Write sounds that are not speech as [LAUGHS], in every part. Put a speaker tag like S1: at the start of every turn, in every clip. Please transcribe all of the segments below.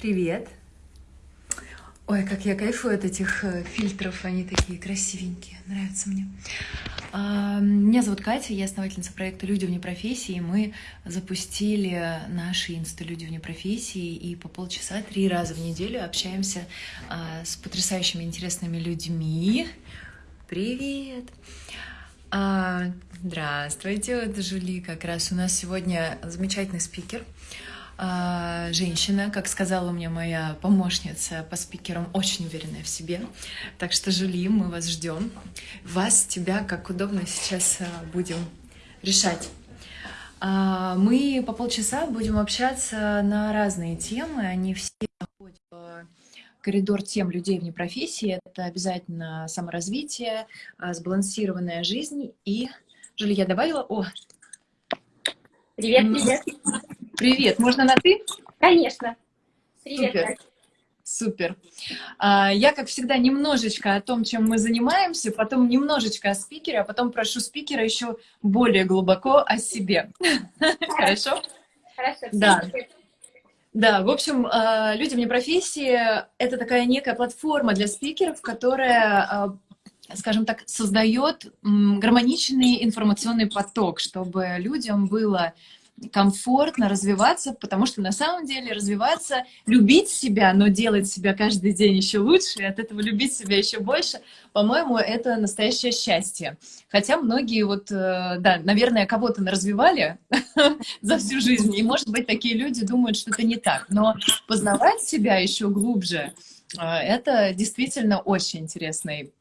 S1: Привет. Ой, как я кайфую от этих э, фильтров, они такие красивенькие, нравятся мне. А, меня зовут Катя, я основательница проекта «Люди вне профессии». Мы запустили наши инста «Люди вне профессии» и по полчаса три раза в неделю общаемся а, с потрясающими интересными людьми. Привет! А, здравствуйте, вот Жули как раз у нас сегодня замечательный спикер – женщина, как сказала мне моя помощница по спикерам, очень уверенная в себе. Так что, Жули, мы вас ждем. Вас, тебя, как удобно сейчас а, будем решать. А, мы по полчаса будем общаться на разные темы, они все находят в коридор тем людей вне профессии. Это обязательно саморазвитие, сбалансированная жизнь и... Жули, я добавила... О!
S2: Привет, привет! [LAUGHS]
S1: Привет, можно на «ты»?
S2: Конечно. Привет.
S1: Супер. Супер. А, я, как всегда, немножечко о том, чем мы занимаемся, потом немножечко о спикере, а потом прошу спикера еще более глубоко о себе. [LAUGHS] Хорошо?
S2: Хорошо.
S1: Да. Да, в общем, а, «Люди вне профессии» — это такая некая платформа для спикеров, которая а, скажем так, создает гармоничный информационный поток, чтобы людям было комфортно развиваться, потому что на самом деле развиваться, любить себя, но делать себя каждый день еще лучше, и от этого любить себя еще больше, по-моему, это настоящее счастье. Хотя многие вот, э, да, наверное, кого-то развивали [LAUGHS] за всю жизнь, и, может быть, такие люди думают, что это не так. Но познавать себя еще глубже, э, это действительно очень интересный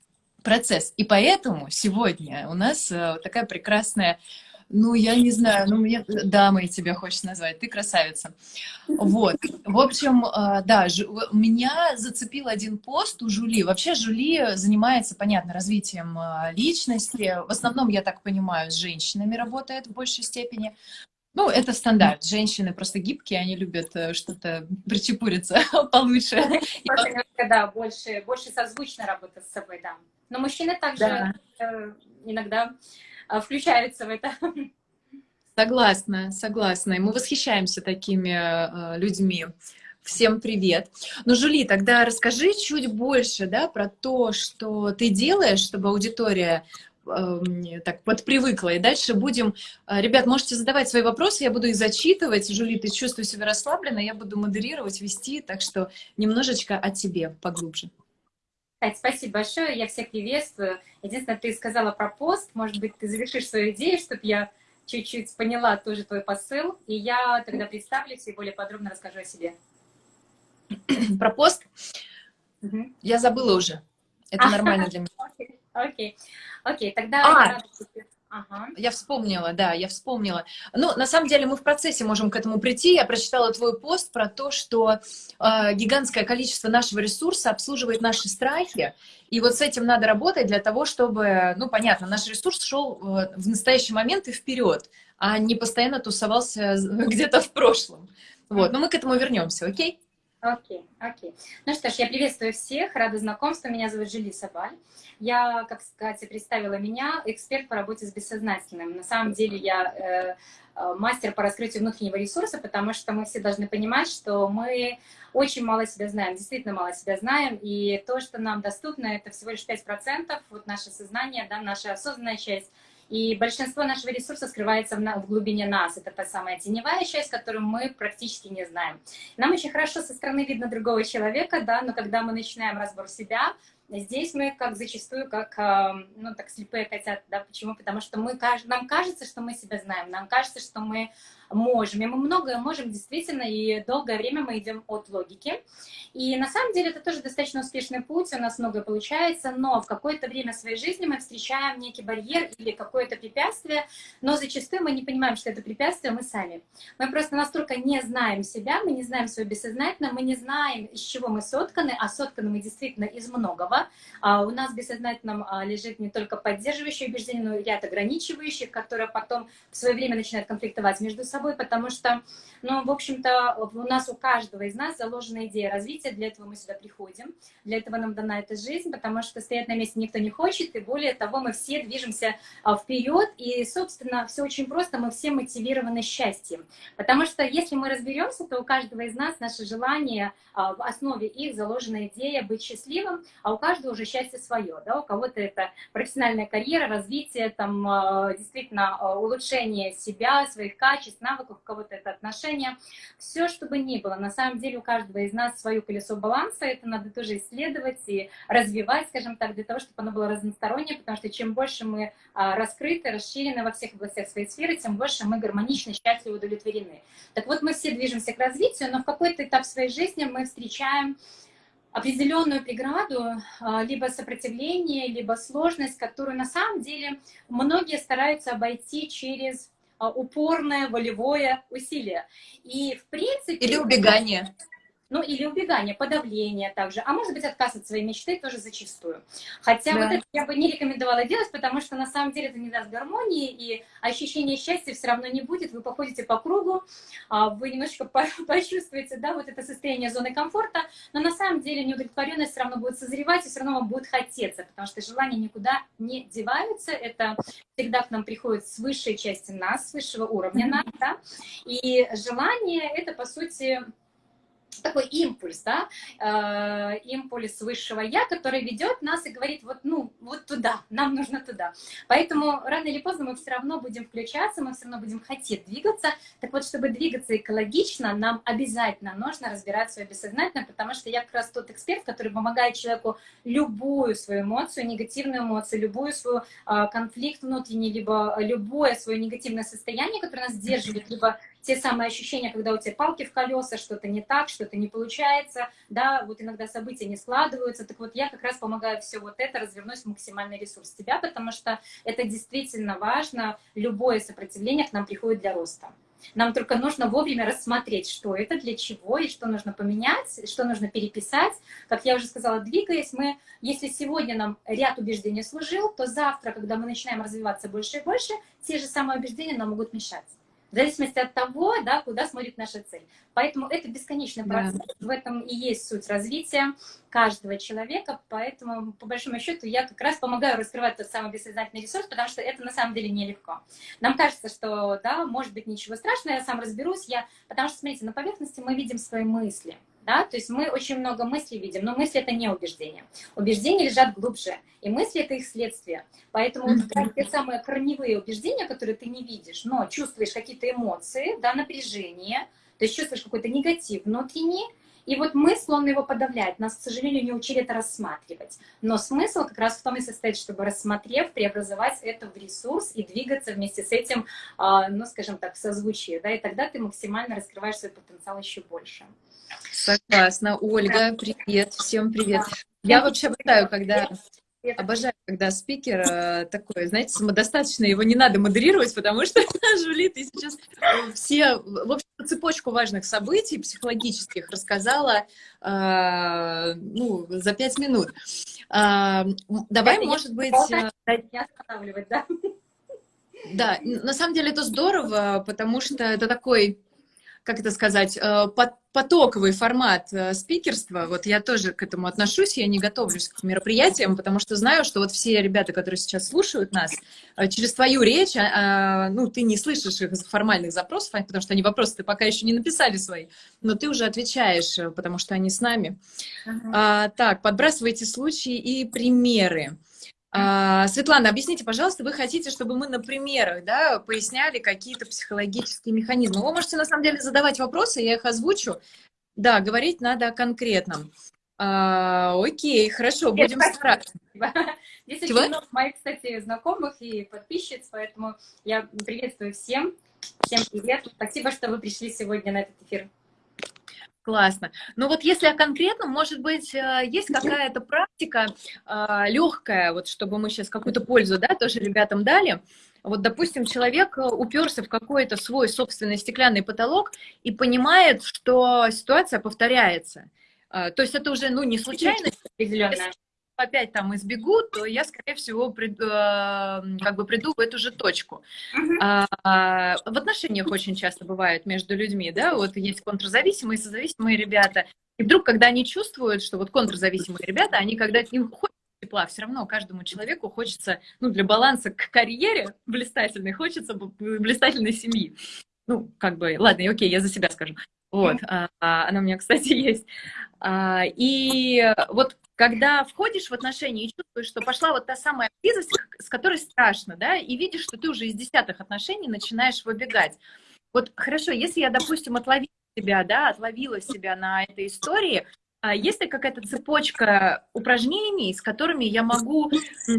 S1: процесс. И поэтому сегодня у нас э, такая прекрасная ну, я не знаю, ну, мне дамой тебя хочешь назвать, ты красавица. Вот, в общем, а, да, меня зацепил один пост у Жули. Вообще Жули занимается, понятно, развитием а, личности. В основном, я так понимаю, с женщинами работает в большей степени. Ну, это стандарт. Женщины просто гибкие, они любят э, что-то причепуриться [LAUGHS] получше.
S2: Да, больше, больше созвучно работать с собой, да. Но мужчины также да. Э, иногда включаются в это.
S1: Согласна, согласна. И мы восхищаемся такими э, людьми. Всем привет. Ну, Жули, тогда расскажи чуть больше, да, про то, что ты делаешь, чтобы аудитория э, так подпривыкла. И дальше будем... Э, ребят, можете задавать свои вопросы, я буду их зачитывать. Жули, ты чувствуешь себя расслабленно, я буду модерировать, вести, так что немножечко о тебе поглубже.
S2: Спасибо большое, я всех приветствую. Единственное, ты сказала про пост, может быть, ты завершишь свою идею, чтобы я чуть-чуть поняла тоже твой посыл, и я тогда представлюсь и более подробно расскажу о себе. [CLEARS THROAT]
S1: Про пост? Угу. Я забыла уже. Это [LAUGHS] нормально для меня.
S2: Окей, окей. Окей, тогда...
S1: А, Ага. Я вспомнила, да, я вспомнила. Ну, на самом деле мы в процессе можем к этому прийти. Я прочитала твой пост про то, что э, гигантское количество нашего ресурса обслуживает наши страхи. И вот с этим надо работать для того, чтобы, ну, понятно, наш ресурс шел э, в настоящий момент и вперед, а не постоянно тусовался [LAUGHS] где-то в прошлом. Вот, но мы к этому вернемся, окей?
S2: Окей, окей. Ну что ж, я приветствую всех, рада знакомству. Меня зовут Жили Сабаль. Я, как сказать, представила меня, эксперт по работе с бессознательным. На самом деле я э, э, мастер по раскрытию внутреннего ресурса, потому что мы все должны понимать, что мы очень мало себя знаем, действительно мало себя знаем, и то, что нам доступно, это всего лишь 5%, вот наше сознание, да, наша осознанная часть, и большинство нашего ресурса скрывается в, в глубине нас. Это та самая теневая часть, которую мы практически не знаем. Нам очень хорошо со стороны видно другого человека, да, но когда мы начинаем разбор себя, Здесь мы как зачастую, как, ну, так слепые котята, да, почему? Потому что мы, нам кажется, что мы себя знаем, нам кажется, что мы можем, и мы многое можем действительно, и долгое время мы идем от логики. И на самом деле это тоже достаточно успешный путь, у нас многое получается, но в какое-то время своей жизни мы встречаем некий барьер или какое-то препятствие, но зачастую мы не понимаем, что это препятствие мы сами. Мы просто настолько не знаем себя, мы не знаем свое бессознательное, мы не знаем, из чего мы сотканы, а сотканы мы действительно из многого, а у нас в бессознательном а, лежит не только поддерживающие убеждения, но и ряд ограничивающих, которые потом в свое время начинают конфликтовать между собой, собой, потому что, ну, в общем-то, у нас у каждого из нас заложена идея развития, для этого мы сюда приходим, для этого нам дана эта жизнь, потому что стоять на месте никто не хочет, и более того, мы все движемся а, вперед, и, собственно, все очень просто, мы все мотивированы счастьем, потому что если мы разберемся, то у каждого из нас наше желание, а, в основе их заложена идея быть счастливым, а у каждого уже счастье свое, да, у кого-то это профессиональная карьера, развитие, там, а, действительно, улучшение себя, своих качеств, навыков, у кого-то это отношения, все, что бы ни было, на самом деле у каждого из нас свое колесо баланса, это надо тоже исследовать и развивать, скажем так, для того, чтобы оно было разностороннее, потому что чем больше мы а, раскрыты, расширены во всех областях своей сферы, тем больше мы гармонично, счастливы, удовлетворены. Так вот, мы все движемся к развитию, но в какой-то этап своей жизни мы встречаем определенную преграду, а, либо сопротивление, либо сложность, которую на самом деле многие стараются обойти через упорное волевое усилие. И в принципе...
S1: Или убегание
S2: ну или убегание, подавление также, а может быть отказ от своей мечты тоже зачастую. Хотя да. вот это я бы не рекомендовала делать, потому что на самом деле это не даст гармонии, и ощущения счастья все равно не будет, вы походите по кругу, а, вы немножечко [LAUGHS] почувствуете, да, вот это состояние зоны комфорта, но на самом деле неудовлетворенность все равно будет созревать, и все равно вам будет хотеться, потому что желания никуда не деваются, это всегда к нам приходит с высшей части нас, с высшего уровня нас, да, и желание это, по сути, такой импульс, да, э, импульс высшего я, который ведет нас и говорит, вот, ну, вот туда, нам нужно туда. Поэтому рано или поздно мы все равно будем включаться, мы все равно будем хотеть двигаться. Так вот, чтобы двигаться экологично, нам обязательно нужно разбирать свое бессознательное, потому что я как раз тот эксперт, который помогает человеку любую свою эмоцию, негативную эмоцию, любую свою э, конфликт внутренний, либо любое свое негативное состояние, которое нас сдерживает, либо те самые ощущения, когда у тебя палки в колеса, что-то не так, что-то не получается, да, вот иногда события не складываются, так вот я как раз помогаю все вот это развернуть в максимальный ресурс тебя, потому что это действительно важно, любое сопротивление к нам приходит для роста. Нам только нужно вовремя рассмотреть, что это, для чего, и что нужно поменять, что нужно переписать. Как я уже сказала, двигаясь, мы, если сегодня нам ряд убеждений служил, то завтра, когда мы начинаем развиваться больше и больше, те же самые убеждения нам могут мешать в зависимости от того, да, куда смотрит наша цель. Поэтому это бесконечный процесс, да. в этом и есть суть развития каждого человека, поэтому, по большому счету, я как раз помогаю раскрывать тот самый бессознательный ресурс, потому что это на самом деле нелегко. Нам кажется, что, да, может быть, ничего страшного, я сам разберусь, я... потому что, смотрите, на поверхности мы видим свои мысли, да, то есть мы очень много мыслей видим, но мысли это не убеждения. Убеждения лежат глубже, и мысли это их следствие. Поэтому mm -hmm. вот те самые корневые убеждения, которые ты не видишь, но чувствуешь какие-то эмоции, да, напряжение, то есть чувствуешь какой-то негатив внутренний, и вот мысль, он его подавляет. Нас, к сожалению, не учили это рассматривать. Но смысл как раз в том и состоит, чтобы рассмотрев, преобразовать это в ресурс и двигаться вместе с этим, а, ну, скажем так, в созвучии. Да, и тогда ты максимально раскрываешь свой потенциал еще больше.
S1: Согласна. Ольга, привет, всем привет. Я вообще обожаю, когда Обожаю, когда спикер э, такой, знаете, самодостаточный, его не надо модерировать, потому что, [LAUGHS] Жули, ты сейчас все, в общем цепочку важных событий психологических рассказала, э, ну, за пять минут. Э, давай, это может быть... Э,
S2: не останавливать, да?
S1: Да, на самом деле это здорово, потому что это такой как это сказать, э, потоковый формат э, спикерства. Вот я тоже к этому отношусь, я не готовлюсь к мероприятиям, потому что знаю, что вот все ребята, которые сейчас слушают нас, э, через твою речь, а, а, ну, ты не слышишь их формальных запросов, потому что они вопросы ты пока еще не написали свои, но ты уже отвечаешь, потому что они с нами. Ага. А, так, подбрасывайте случаи и примеры. А, Светлана, объясните, пожалуйста, вы хотите, чтобы мы на примерах да, поясняли какие-то психологические механизмы? Вы можете, на самом деле, задавать вопросы, я их озвучу. Да, говорить надо о конкретном. А, окей, хорошо, Нет, будем стараться. [LAUGHS]
S2: Здесь Чего? очень много моих, кстати, знакомых и подписчиц, поэтому я приветствую всем. Всем привет. Спасибо, что вы пришли сегодня на этот эфир.
S1: Классно. Ну вот если о конкретном, может быть, э, есть какая-то практика э, легкая, вот чтобы мы сейчас какую-то пользу, да, тоже ребятам дали. Вот, допустим, человек э, уперся в какой-то свой собственный стеклянный потолок и понимает, что ситуация повторяется. То есть это уже, ну, не случайность, опять там избегу, то я, скорее всего, прид, э, как бы приду в эту же точку. А, в отношениях очень часто бывает между людьми, да, вот есть контрзависимые, созависимые ребята, и вдруг, когда они чувствуют, что вот контрзависимые ребята, они когда им хочется тепла, все равно каждому человеку хочется, ну, для баланса к карьере блистательной, хочется блистательной семьи. Ну, как бы, ладно, окей, я за себя скажу. Вот, а, а, она у меня, кстати, [LAUGHS] есть. А, и вот когда входишь в отношения и чувствуешь, что пошла вот та самая близость, с которой страшно, да, и видишь, что ты уже из десятых отношений начинаешь выбегать. Вот хорошо, если я, допустим, отловила себя, да, отловила себя на этой истории, а есть ли какая-то цепочка упражнений, с которыми я могу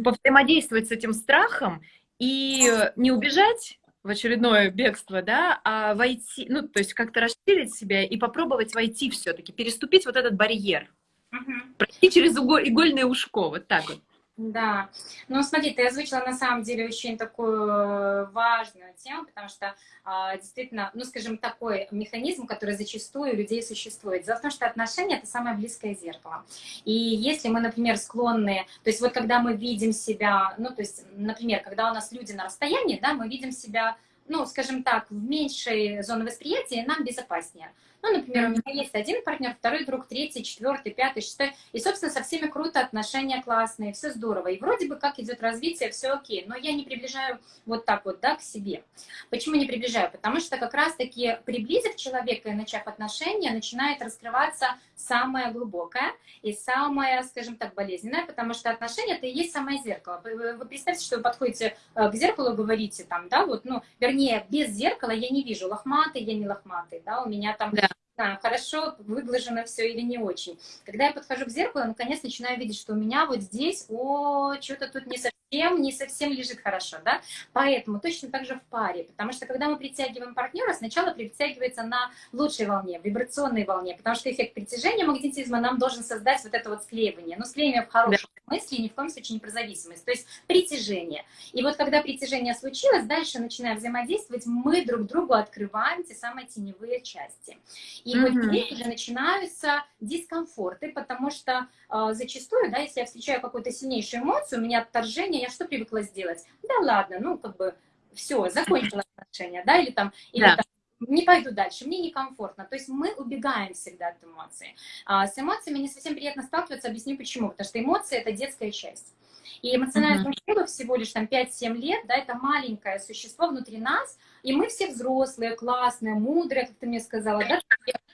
S1: повзаимодействовать с этим страхом и не убежать в очередное бегство, да, а войти, ну, то есть как-то расширить себя и попробовать войти все-таки, переступить вот этот барьер, угу. пройти через игольное ушко, вот так вот.
S2: Да, ну смотри, ты озвучила на самом деле очень такую э, важную тему, потому что а, действительно, ну скажем, такой механизм, который зачастую у людей существует. Дело в том, что отношения — это самое близкое зеркало. И если мы, например, склонны, то есть вот когда мы видим себя, ну то есть, например, когда у нас люди на расстоянии, да, мы видим себя ну, скажем так, в меньшей зоне восприятия нам безопаснее. Ну, например, у меня есть один партнер, второй друг, третий, четвертый, пятый, шестой. И, собственно, со всеми круто, отношения классные, все здорово. И вроде бы как идет развитие, все окей. Но я не приближаю вот так вот, да, к себе. Почему не приближаю? Потому что как раз-таки приблизив человека и начав отношения, начинает раскрываться самое глубокое и самое, скажем так, болезненное, потому что отношения это и есть самое зеркало. Вы, вы представьте, что вы подходите э, к зеркалу, говорите там, да, вот, ну, вернее, без зеркала я не вижу лохматый, я не лохматый, да, у меня там да знаю, хорошо выглажено все или не очень. Когда я подхожу к зеркалу, наконец начинаю видеть, что у меня вот здесь, о, что-то тут не совсем, не совсем лежит хорошо, да. Поэтому точно так же в паре, потому что когда мы притягиваем партнера, сначала притягивается на лучшей волне, вибрационной волне, потому что эффект притяжения магнетизма нам должен создать вот это вот склеивание. Но склеивание в хорошем да. смысле, ни в коем случае не про зависимость, то есть притяжение. И вот когда притяжение случилось, дальше начинаем взаимодействовать, мы друг другу открываем те самые теневые части. И mm -hmm. вот уже начинаются дискомфорты, потому что э, зачастую, да, если я встречаю какую-то сильнейшую эмоцию, у меня отторжение, я что привыкла сделать? Да ладно, ну как бы все, закончила [LAUGHS] отношения, да, или там, или да. там не пойду дальше, мне некомфортно. То есть мы убегаем всегда от эмоций. А с эмоциями не совсем приятно сталкиваться, объясню почему. Потому что эмоции — это детская часть. И эмоциональному uh -huh. всего лишь там 5-7 лет, да, это маленькое существо внутри нас, и мы все взрослые, классные, мудрые, как ты мне сказала, да,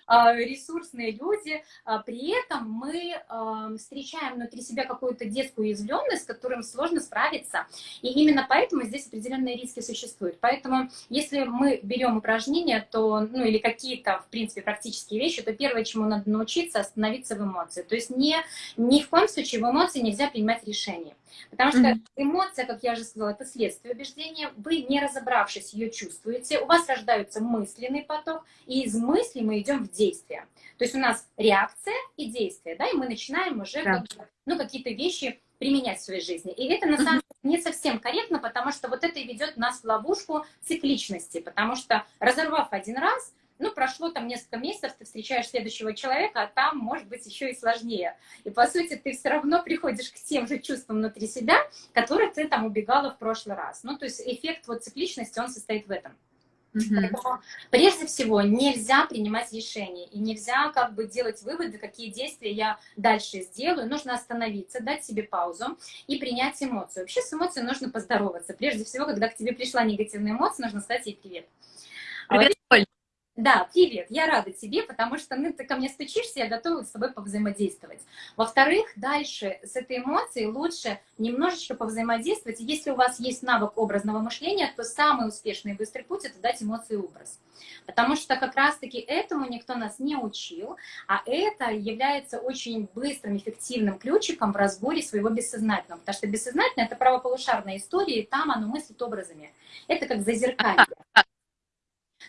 S2: а, ресурсные люди, а, при этом мы а, встречаем внутри себя какую-то детскую уязвленность, с которым сложно справиться, и именно поэтому здесь определенные риски существуют. Поэтому если мы берем упражнения, то, ну или какие-то, в принципе, практические вещи, то первое, чему надо научиться, остановиться в эмоции. То есть не, ни в коем случае в эмоции нельзя принимать решения. Потому что эмоция, как я уже сказала, это следствие убеждения. Вы, не разобравшись, ее чувствуете. У вас рождается мысленный поток, и из мыслей мы идем в действие. То есть у нас реакция и действие, да, и мы начинаем уже да. как, ну, какие-то вещи применять в своей жизни. И это на самом деле не совсем корректно, потому что вот это ведет нас в ловушку цикличности, потому что разорвав один раз, ну, прошло там несколько месяцев, ты встречаешь следующего человека, а там, может быть, еще и сложнее. И, по сути, ты все равно приходишь к тем же чувствам внутри себя, которые ты там убегала в прошлый раз. Ну, то есть эффект вот цикличности, он состоит в этом. Поэтому, прежде всего, нельзя принимать решения и нельзя как бы делать выводы, какие действия я дальше сделаю. Нужно остановиться, дать себе паузу и принять эмоцию. Вообще с эмоцией нужно поздороваться. Прежде всего, когда к тебе пришла негативная эмоция, нужно сказать ей привет. Привет, Оль. Да, привет, я рада тебе, потому что ну, ты ко мне стучишься, я готова с тобой повзаимодействовать. Во-вторых, дальше с этой эмоцией лучше немножечко повзаимодействовать. Если у вас есть навык образного мышления, то самый успешный и быстрый путь – это дать эмоции образ. Потому что как раз-таки этому никто нас не учил, а это является очень быстрым, эффективным ключиком в разборе своего бессознательного. Потому что бессознательное – это правополушарная история, и там оно мыслит образами. Это как зазеркалье.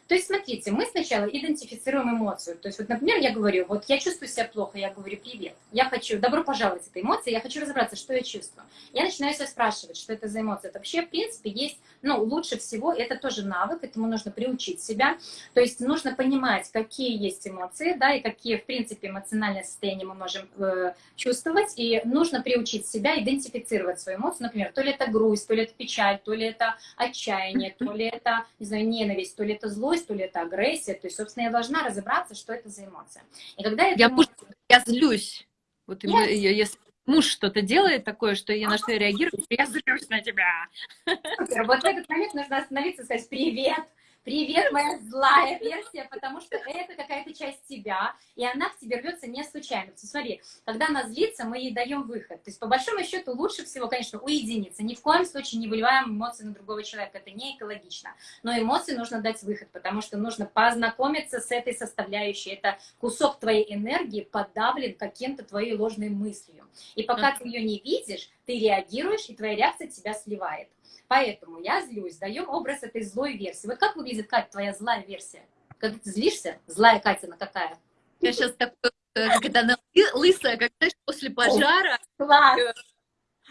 S2: То есть, смотрите, мы сначала идентифицируем эмоцию. То есть, вот, например, я говорю, вот я чувствую себя плохо, я говорю, привет, я хочу, добро пожаловать этой эмоции, я хочу разобраться, что я чувствую. Я начинаю себя спрашивать, что это за эмоция. Это вообще, в принципе, есть, ну, лучше всего, это тоже навык, этому нужно приучить себя. То есть, нужно понимать, какие есть эмоции, да, и какие, в принципе, эмоциональные состояния мы можем э, чувствовать, и нужно приучить себя идентифицировать свою эмоцию, например, то ли это грусть, то ли это печаль, то ли это отчаяние, то ли это, не знаю, ненависть, то ли это злость, то ли это агрессия. То есть, собственно, я должна разобраться, что это за эмоция. И когда я...
S1: Я, эмоцию... я злюсь. Вот я... если муж что-то делает такое, что я на что я реагирую, я злюсь на тебя.
S2: Супер. Вот в этот момент нужно остановиться и сказать «Привет, Привет, моя злая версия, потому что это какая-то часть тебя, и она к тебе рвется не случайно. Смотри, когда она злится, мы ей даем выход. То есть, по большому счету, лучше всего, конечно, уединиться. Ни в коем случае не выливаем эмоции на другого человека. Это не экологично. Но эмоции нужно дать выход, потому что нужно познакомиться с этой составляющей. Это кусок твоей энергии подавлен каким-то твоей ложной мыслью. И пока ты ее не видишь, ты реагируешь, и твоя реакция тебя сливает. Поэтому я злюсь, даем образ этой злой версии. Вот как выглядит, Катя, твоя злая версия? Когда ты злишься, злая Катя, на какая?
S1: Я сейчас такой, э, когда она лысая, как, знаешь, после пожара.
S2: Э,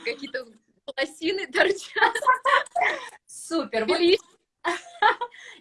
S1: какие-то волосины торчат.
S2: Супер. Вот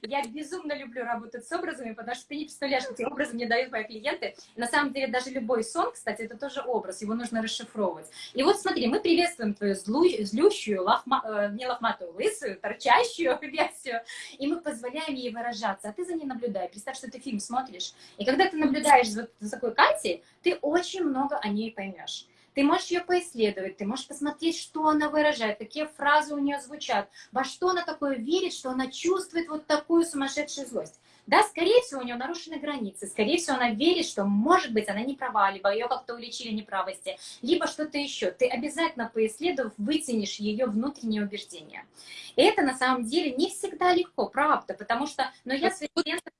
S2: Я безумно люблю работать с образами, потому что ты не представляешь, какие образы мне дают мои клиенты. на самом деле даже любой сон, кстати, это тоже образ, его нужно расшифровывать. И вот смотри, мы приветствуем твою злу, злющую, лохма, э, не лохматую, лысую, торчащую [LAUGHS] версию, и мы позволяем ей выражаться, а ты за ней наблюдай. Представь, что ты фильм смотришь, и когда ты наблюдаешь за, за такой Катей, ты очень много о ней поймешь. Ты можешь ее поисследовать, ты можешь посмотреть, что она выражает, какие фразы у нее звучат, во что она такое верит, что она чувствует вот такую сумасшедшую злость. Да, скорее всего, у нее нарушены границы, скорее всего, она верит, что, может быть, она не права, либо ее как-то уличили неправости, либо что-то еще. Ты обязательно, поисследовав, вытянешь ее внутренние убеждения. И это, на самом деле, не всегда легко, правда, потому что, но я своим клиентам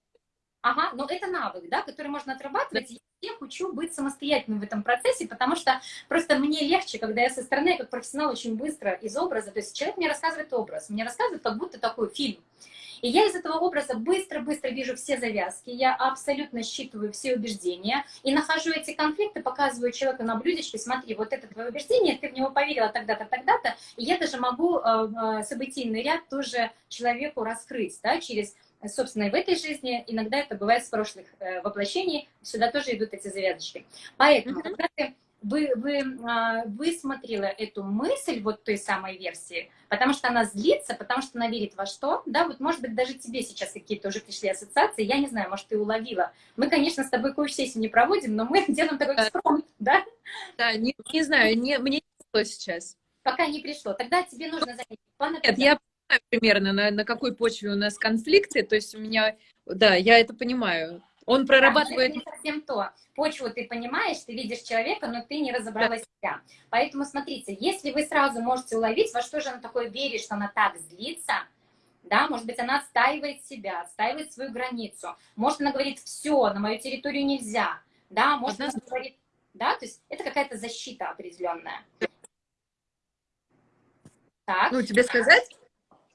S2: Ага, но это навык, да, который можно отрабатывать. Я учу быть самостоятельным в этом процессе, потому что просто мне легче, когда я со стороны, я как профессионал, очень быстро из образа, то есть человек мне рассказывает образ, мне рассказывает как будто такой фильм. И я из этого образа быстро-быстро вижу все завязки, я абсолютно считываю все убеждения и нахожу эти конфликты, показываю человеку на блюдечке, смотри, вот это твое убеждение, ты в него поверила тогда-то, тогда-то, и я даже могу э, э, событийный ряд тоже человеку раскрыть, да, через собственно, и в этой жизни, иногда это бывает с прошлых э, воплощений, сюда тоже идут эти завязочки. Поэтому, mm -hmm. когда ты, вы, вы э, высмотрела эту мысль вот той самой версии, потому что она злится, потому что она верит во что, да, вот, может быть, даже тебе сейчас какие-то уже пришли ассоциации, я не знаю, может, ты уловила. Мы, конечно, с тобой коуч-сессию не проводим, но мы [LAUGHS] делаем такой экспромт, да?
S1: Да, не, не знаю, не, мне не пришло сейчас.
S2: Пока не пришло. Тогда тебе нужно занять.
S1: Нет, я примерно, на, на какой почве у нас конфликты, то есть у меня, да, я это понимаю. Он прорабатывает...
S2: Да, это не совсем то. Почву ты понимаешь, ты видишь человека, но ты не разобрала да. себя. Поэтому смотрите, если вы сразу можете уловить, во что же она такое верит, что она так злится, да, может быть, она отстаивает себя, отстаивает свою границу, может, она говорит, все, на мою территорию нельзя, да, может, она говорит, да, то есть это какая-то защита определенная.
S1: Так. Ну, тебе сказать?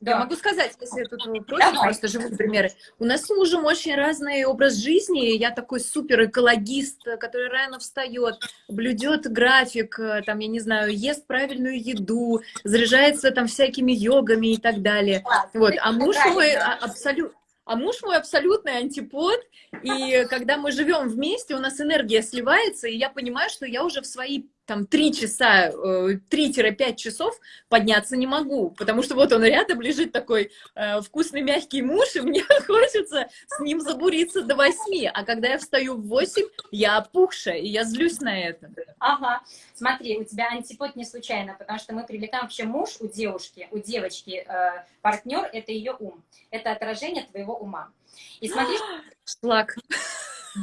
S1: Да. Я могу сказать, если тут просят просто живые примеры. У нас с мужем очень разный образ жизни. Я такой супер экологист, который рано встает, блюдет график, там, я не знаю, ест правильную еду, заряжается там всякими йогами и так далее. Вот. А муж мой абсолютно а муж мой абсолютный антипод, и когда мы живем вместе, у нас энергия сливается, и я понимаю, что я уже в свои там 3 часа, 3-5 э, часов подняться не могу, потому что вот он рядом лежит такой э, вкусный мягкий муж, и мне [LAUGHS] хочется с ним забуриться до 8, а когда я встаю в 8, я опухшая, и я злюсь на это.
S2: Ага, смотри, у тебя антипод не случайно, потому что мы привлекаем вообще муж у девушки, у девочки, э, партнер, это ее ум, это отражение твоего ума. И смотри... [GASPS]
S1: Шлак.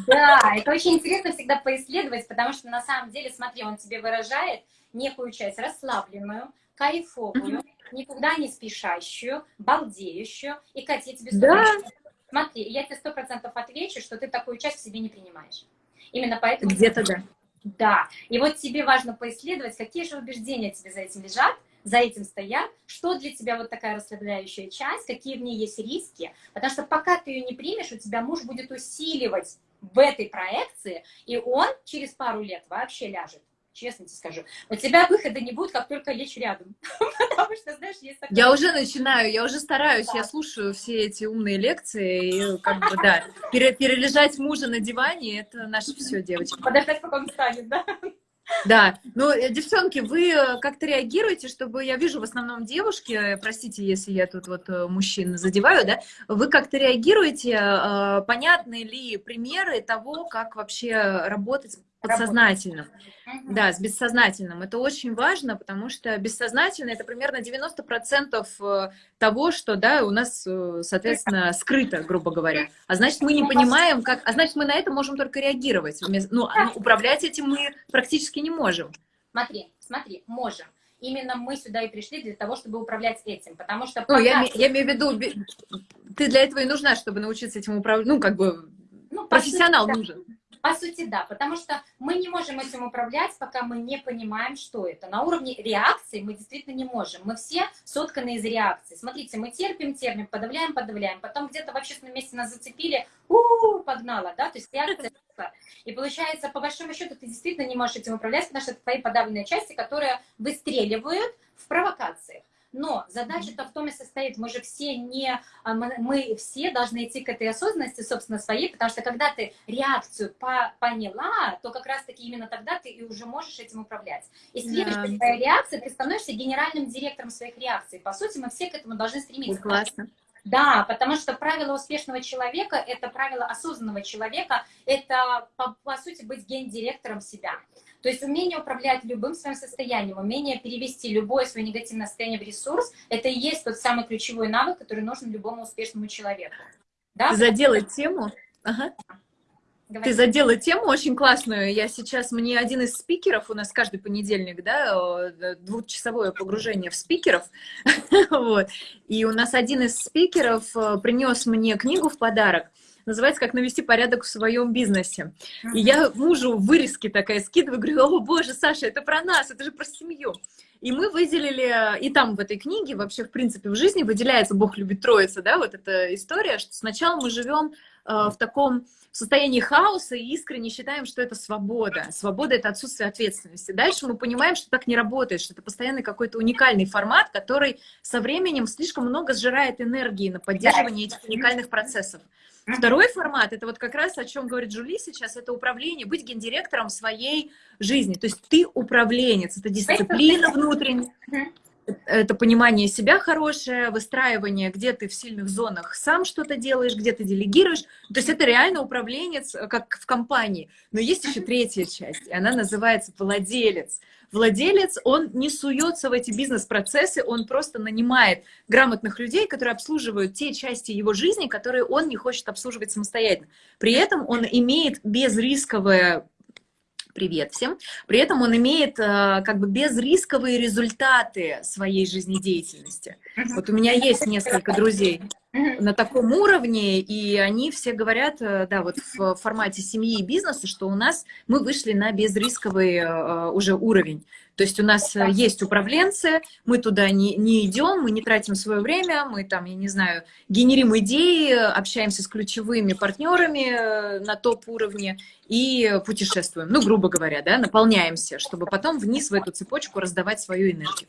S2: Да, это очень интересно всегда поисследовать, потому что на самом деле, смотри, он тебе выражает некую часть расслабленную, кайфовую, никуда не спешащую, балдеющую. И, Катя, я тебе да. Смотри, я тебе сто процентов отвечу, что ты такую часть в себе не принимаешь. Именно поэтому...
S1: Где-то да.
S2: Да. И вот тебе важно поисследовать, какие же убеждения тебе за этим лежат, за этим стоят, что для тебя вот такая расслабляющая часть, какие в ней есть риски, потому что пока ты ее не примешь, у тебя муж будет усиливать в этой проекции, и он через пару лет вообще ляжет честно тебе скажу. У тебя выхода не будет, как только лечь рядом. [LAUGHS] Потому
S1: что, знаешь, есть такое... Я уже начинаю, я уже стараюсь, да. я слушаю все эти умные лекции, и как бы, да, пере перележать мужа на диване, это наше все, девочки.
S2: Подождать, пока он встанет, да?
S1: Да, ну, э, девчонки, вы э, как-то реагируете, чтобы, я вижу в основном девушки, э, простите, если я тут вот мужчин задеваю, да, вы как-то реагируете, понятны ли примеры того, как вообще работать подсознательным. Угу. Да, с бессознательным. Это очень важно, потому что бессознательно это примерно 90% того, что, да, у нас, соответственно, скрыто, грубо говоря. А значит, мы не понимаем, как... А значит, мы на это можем только реагировать. Ну, а, ну управлять этим мы практически не можем.
S2: Смотри, смотри, можем. Именно мы сюда и пришли для того, чтобы управлять этим, потому что...
S1: Ну, я, я имею в виду, ты для этого и нужна, чтобы научиться этим управлять, ну, как бы, ну, профессионал сути, нужен.
S2: По сути, да, потому что мы не можем этим управлять, пока мы не понимаем, что это. На уровне реакции мы действительно не можем. Мы все сотканы из реакции. Смотрите, мы терпим, терпим, подавляем, подавляем. Потом где-то в общественном месте нас зацепили, у, -у, -у погнала, да, то есть реакция. [LAUGHS] И получается, по большому счету, ты действительно не можешь этим управлять, потому что это твои подавленные части, которые выстреливают в провокациях. Но задача-то в том и состоит, мы же все не, а, мы все должны идти к этой осознанности, собственно, своей, потому что когда ты реакцию по, поняла, то как раз-таки именно тогда ты и уже можешь этим управлять. И следующая да. твоя реакция, ты становишься генеральным директором своих реакций. По сути, мы все к этому должны стремиться.
S1: Классно.
S2: Да, потому что правило успешного человека – это правило осознанного человека, это, по, по сути, быть гендиректором себя. То есть умение управлять любым своим состоянием, умение перевести любое свое негативное состояние в ресурс, это и есть тот самый ключевой навык, который нужен любому успешному человеку.
S1: Да? Задела тему. Ага. Говори. Ты задела тему очень классную. Я сейчас, мне один из спикеров, у нас каждый понедельник, да, двухчасовое погружение в спикеров, [LAUGHS] вот, и у нас один из спикеров э, принес мне книгу в подарок, называется «Как навести порядок в своем бизнесе». И я мужу вырезки такая скидываю, говорю, о боже, Саша, это про нас, это же про семью. И мы выделили, и там в этой книге вообще, в принципе, в жизни выделяется «Бог любит троица», да, вот эта история, что сначала мы живем э, в таком состоянии хаоса и искренне считаем, что это свобода. Свобода — это отсутствие ответственности. Дальше мы понимаем, что так не работает, что это постоянный какой-то уникальный формат, который со временем слишком много сжирает энергии на поддерживание этих уникальных процессов. Второй формат, это вот как раз о чем говорит Жули сейчас, это управление, быть гендиректором своей жизни. То есть ты управленец, это дисциплина внутренняя, это понимание себя хорошее, выстраивание, где ты в сильных зонах сам что-то делаешь, где ты делегируешь. То есть это реально управленец, э, как в компании. Но есть еще третья часть, и она называется владелец. Владелец, он не суется в эти бизнес-процессы, он просто нанимает грамотных людей, которые обслуживают те части его жизни, которые он не хочет обслуживать самостоятельно. При этом он имеет безрисковое привет всем. При этом он имеет э, как бы безрисковые результаты своей жизнедеятельности. Вот у меня есть несколько друзей на таком уровне, и они все говорят, э, да, вот в формате семьи и бизнеса, что у нас мы вышли на безрисковый э, уже уровень. То есть у нас э, есть управленцы, мы туда не, не идем, мы не тратим свое время, мы там, я не знаю, генерим идеи, общаемся с ключевыми партнерами э, на топ-уровне и путешествуем, ну, грубо говоря, да, наполняемся, чтобы потом вниз в эту цепочку раздавать свою энергию.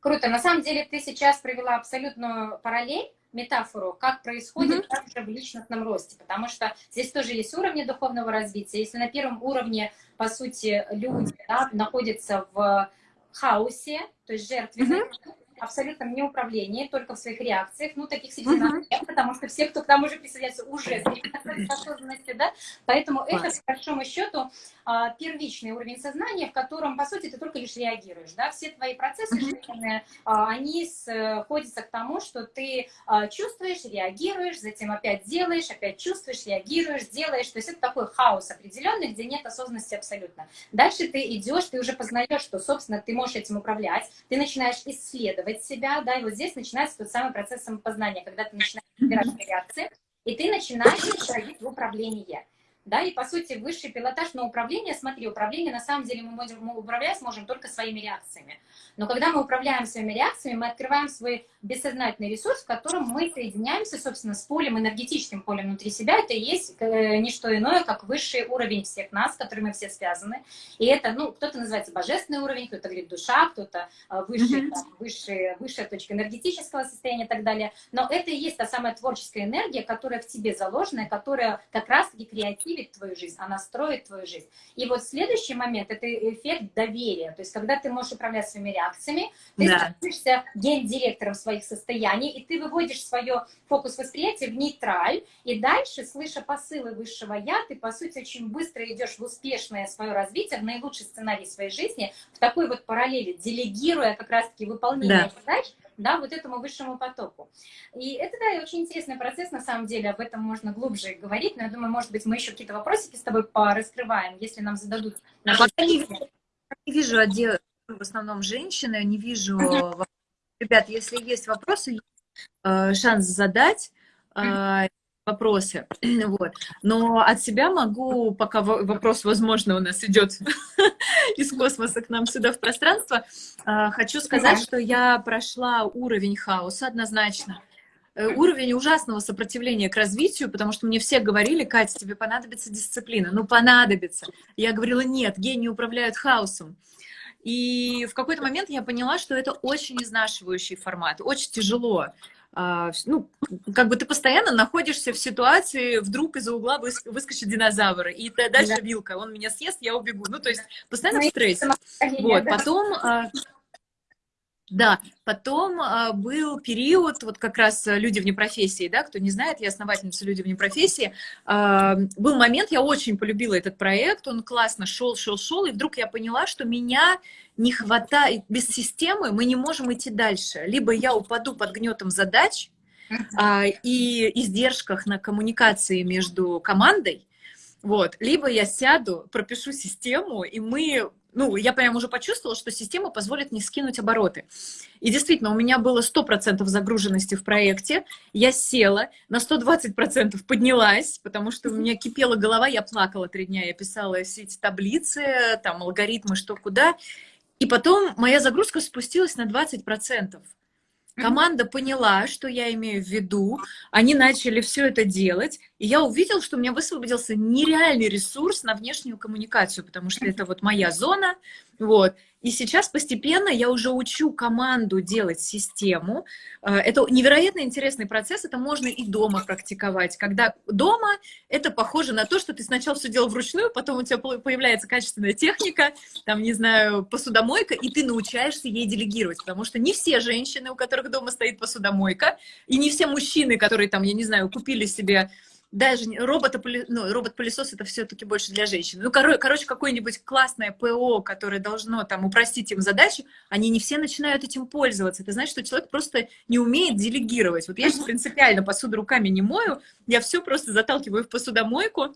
S2: Круто. На самом деле ты сейчас провела абсолютную параллель метафору, как происходит mm -hmm. в личностном росте, потому что здесь тоже есть уровни духовного развития. Если на первом уровне, по сути, люди да, находятся в хаосе, то есть жертвенные, mm -hmm абсолютном неуправлении, только в своих реакциях. Ну, таких среди нас нет, потому что все, кто к нам уже присоединяется, уже с осознанности, да? Поэтому это, по большому счету, а, первичный уровень сознания, в котором, по сути, ты только лишь реагируешь, да? Все твои процессы жизненные, а, они сходятся к тому, что ты а, чувствуешь, реагируешь, затем опять делаешь, опять чувствуешь, реагируешь, делаешь. То есть это такой хаос определенный, где нет осознанности абсолютно. Дальше ты идешь, ты уже познаешь, что, собственно, ты можешь этим управлять, ты начинаешь исследовать, исследовать себя, да, и вот здесь начинается тот самый процесс самопознания, когда ты начинаешь собирать реакции, и ты начинаешь переходить в управление. Да, и по сути высший пилотаж, но управление, смотри, управление на самом деле мы, можем, мы управлять сможем только своими реакциями. Но когда мы управляем своими реакциями, мы открываем свой бессознательный ресурс, в котором мы соединяемся, собственно, с полем, энергетическим полем внутри себя. Это и есть э, не что иное, как высший уровень всех нас, с которыми мы все связаны. И это, ну, кто-то называется божественный уровень, кто-то говорит душа, кто-то э, высший, mm -hmm. там, высший, высшая точка энергетического состояния и так далее. Но это и есть та самая творческая энергия, которая в тебе заложена, которая как раз-таки креативит твою жизнь, она строит твою жизнь. И вот следующий момент – это эффект доверия. То есть, когда ты можешь управлять своими реакциями, ты да. становишься гендиректором своих состояний, и ты выводишь свое фокус восприятия в нейтраль, и дальше, слыша посылы высшего «я», ты, по сути, очень быстро идешь в успешное свое развитие, в наилучший сценарий своей жизни, в такой вот параллели, делегируя как раз-таки выполнение да. задач, да, вот этому высшему потоку. И это, да, очень интересный процесс, на самом деле, об этом можно глубже говорить, но я думаю, может быть, мы еще какие-то вопросики с тобой пораскрываем, если нам зададут...
S1: Я не, не вижу отдел, в основном женщины, не вижу... Ребят, если есть вопросы, э, шанс задать вопросы. [CLEARS THROAT] Вот. Но от себя могу, пока вопрос, возможно, у нас идет [LAUGHS] из космоса к нам сюда в пространство, э, хочу сказать, что я прошла уровень хаоса однозначно. Уровень ужасного сопротивления к развитию, потому что мне все говорили, Катя, тебе понадобится дисциплина. Ну, понадобится. Я говорила, нет, гении управляют хаосом. И в какой-то момент я поняла, что это очень изнашивающий формат, очень тяжело. А, ну, как бы ты постоянно находишься в ситуации, вдруг из-за угла выскочит динозавр, и дальше да. вилка, он меня съест, я убегу. Ну, то есть постоянно в стрессе. Вот, потом а, да, потом а, был период, вот как раз э, люди вне профессии, да, кто не знает, я основательница люди вне профессии. А, был момент, я очень полюбила этот проект, он классно шел, шел, шел, и вдруг я поняла, что меня не хватает, без системы мы не можем идти дальше. Либо я упаду под гнетом задач а, и издержках на коммуникации между командой, вот, либо я сяду, пропишу систему, и мы ну, я прям уже почувствовала, что система позволит не скинуть обороты. И действительно, у меня было 100% загруженности в проекте, я села, на 120% поднялась, потому что у меня кипела голова, я плакала три дня, я писала все эти таблицы, там, алгоритмы, что куда, и потом моя загрузка спустилась на 20%. Команда поняла, что я имею в виду, они начали все это делать, и я увидел, что у меня высвободился нереальный ресурс на внешнюю коммуникацию, потому что это вот моя зона, вот. И сейчас постепенно я уже учу команду делать систему. Э, это невероятно интересный процесс, это можно и дома практиковать. Когда дома это похоже на то, что ты сначала все делал вручную, потом у тебя появляется качественная техника, там, не знаю, посудомойка, и ты научаешься ей делегировать, потому что не все женщины, у которых дома стоит посудомойка, и не все мужчины, которые там, я не знаю, купили себе даже робота, ну, робот-пылесос это все-таки больше для женщин. Ну, кор короче, какое-нибудь классное ПО, которое должно там упростить им задачу, они не все начинают этим пользоваться. Это значит, что человек просто не умеет делегировать. Вот я сейчас принципиально посуду руками не мою, я все просто заталкиваю в посудомойку,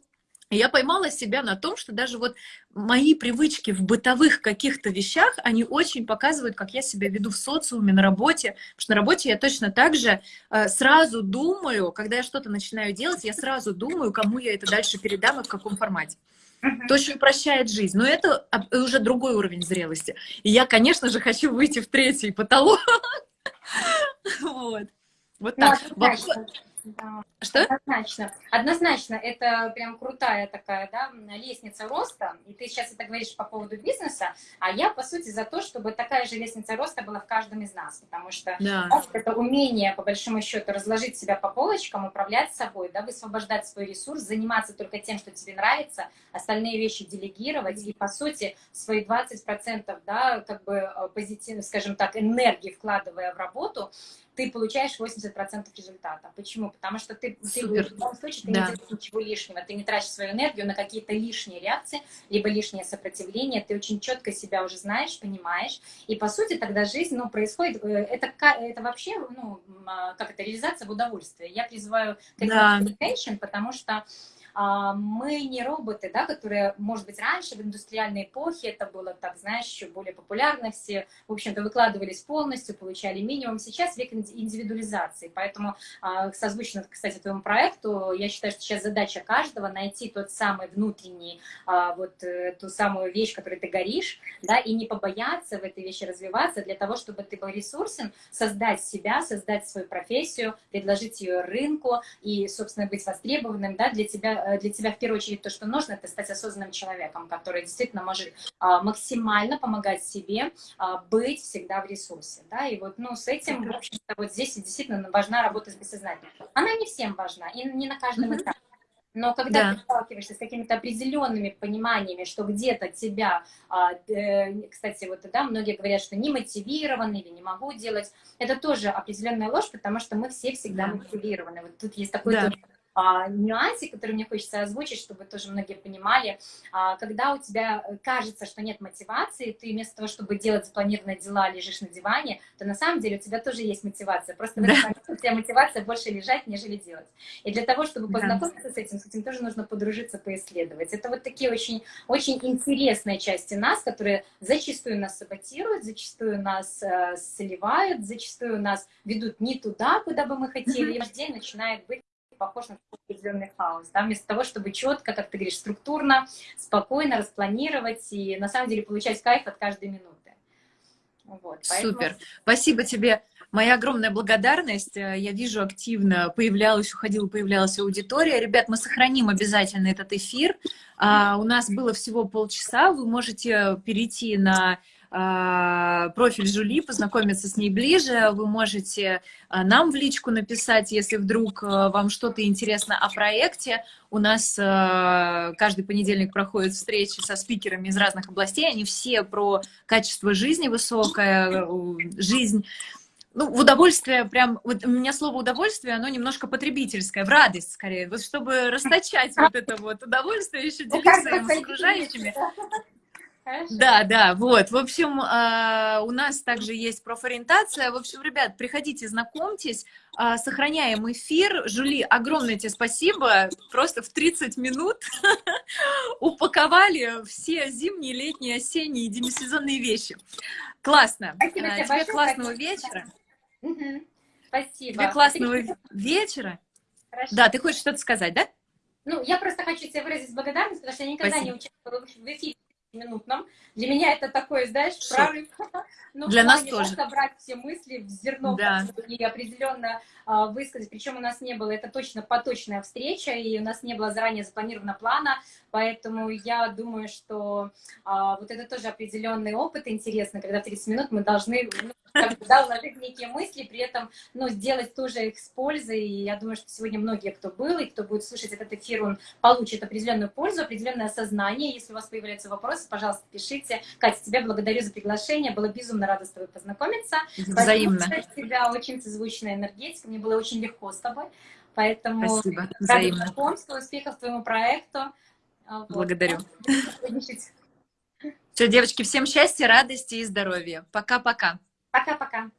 S1: я поймала себя на том, что даже вот мои привычки в бытовых каких-то вещах, они очень показывают, как я себя веду в социуме, на работе. Потому что на работе я точно так же э, сразу думаю, когда я что-то начинаю делать, я сразу думаю, кому я это дальше передам и в каком формате. Это очень упрощает жизнь. Но это уже другой уровень зрелости. И я, конечно же, хочу выйти в третий потолок. [LAUGHS] Вот. Вот так.
S2: Да, Что? Однозначно. Однозначно, это прям крутая такая, да, лестница роста. И ты сейчас это говоришь по поводу бизнеса, а я, по сути, за то, чтобы такая же лестница роста была в каждом из нас. Потому что да. это умение, по большому счету, разложить себя по полочкам, управлять собой, да, высвобождать свой ресурс, заниматься только тем, что тебе нравится, остальные вещи делегировать. И, по сути, свои 20%, да, как бы э, позитивно, скажем так, энергии вкладывая в работу, ты получаешь 80% результата. Почему? Потому что ты, ты в любом случае ты да. не делаешь ничего лишнего, ты не тратишь свою энергию на какие-то лишние реакции, либо лишнее сопротивление, ты очень четко себя уже знаешь, понимаешь, и по сути тогда жизнь, ну, происходит, э, это, это вообще, ну, а, как это, реализация в удовольствии. Я призываю к да. потому что мы не роботы, да, которые, может быть, раньше в индустриальной эпохе это было, так, знаешь, еще более популярно, все, в общем-то, выкладывались полностью, получали минимум. Сейчас век индивидуализации, поэтому а, созвучно, кстати, твоему проекту, я считаю, что сейчас задача каждого найти тот самый внутренний, а, вот э, ту самую вещь, которой ты горишь, да, и не побояться в этой вещи развиваться для того, чтобы ты был ресурсен, создать себя, создать свою профессию, предложить ее рынку и, собственно, быть востребованным, да, для тебя, для тебя в первую очередь то, что нужно, это стать осознанным человеком, который действительно может а, максимально помогать себе а, быть всегда в ресурсе, да, и вот, ну, с этим, в общем-то, вот здесь действительно важна работа с бессознательным. Она не всем важна, и не на каждом этапе. Но когда да. ты сталкиваешься с какими-то определенными пониманиями, что где-то тебя, а, э, кстати, вот да, многие говорят, что не мотивированы или не могу делать, это тоже определенная ложь, потому что мы все всегда да. мотивированы. Вот тут есть такой да а, нюансе, который мне хочется озвучить, чтобы тоже многие понимали. А, когда у тебя кажется, что нет мотивации, ты вместо того, чтобы делать запланированные дела, лежишь на диване, то на самом деле у тебя тоже есть мотивация. Просто в этот момент у тебя мотивация больше лежать, нежели делать. И для того, чтобы познакомиться да. с этим, с этим тоже нужно подружиться, поисследовать. Это вот такие очень, очень интересные части нас, которые зачастую нас саботируют, зачастую нас э, сливают, зачастую нас ведут не туда, куда бы мы хотели, и ваш день начинает быть похож на определенный хаос, да, вместо того, чтобы четко, как ты говоришь, структурно, спокойно распланировать и на самом деле получать кайф от каждой минуты.
S1: Вот, поэтому... Супер. Спасибо тебе. Моя огромная благодарность. Я вижу, активно появлялась, уходила, появлялась аудитория. Ребят, мы сохраним обязательно этот эфир. А, у нас было всего полчаса. Вы можете перейти на профиль Жули, познакомиться с ней ближе. Вы можете а, нам в личку написать, если вдруг а, вам что-то интересно о проекте. У нас каждый понедельник проходят встречи со спикерами из разных областей. Они все про качество жизни высокое, жизнь ну, в удовольствие, прям, вот у меня слово удовольствие, оно немножко потребительское, в радость скорее, вот чтобы расточать вот это вот удовольствие, еще делиться им с окружающими. Хорошо. Да, да, вот. В общем, а, у нас также есть профориентация. В общем, ребят, приходите, знакомьтесь, а, сохраняем эфир. Жули, огромное тебе спасибо. Просто в 30 минут [LAUGHS] упаковали все зимние, летние, осенние, демисезонные вещи. Классно. Спасибо тебе, тебе классного вечера. Спасибо. Тебе классного вечера. Хорошо. Да, ты хочешь что-то сказать, да?
S2: Ну, я просто хочу тебе выразить благодарность, потому что я никогда Спасибо. не участвовала в эфире минутном. Для меня это такой, знаешь, прорыв. [LAUGHS]
S1: Ну, Для нас тоже.
S2: Собрать все мысли в зерно да. и определенно а, высказать. Причем у нас не было, это точно поточная встреча, и у нас не было заранее запланировано плана, поэтому я думаю, что а, вот это тоже определенный опыт интересный, когда 30 минут мы должны ну, как бы, да, уложить некие мысли, при этом ну, сделать тоже их с пользой. И я думаю, что сегодня многие, кто был и кто будет слушать этот эфир, он получит определенную пользу, определенное осознание. Если у вас появляются вопросы, пожалуйста, пишите. Катя, тебя благодарю за приглашение. Было безумно рада с тобой познакомиться.
S1: Взаимно. У
S2: тебя очень созвучная энергетика. Мне было очень легко с тобой. Поэтому
S1: Спасибо. Взаимно.
S2: знакомству, успехов твоему проекту.
S1: Вот. Благодарю. Все, девочки, всем счастья, радости и здоровья. Пока-пока.
S2: Пока-пока.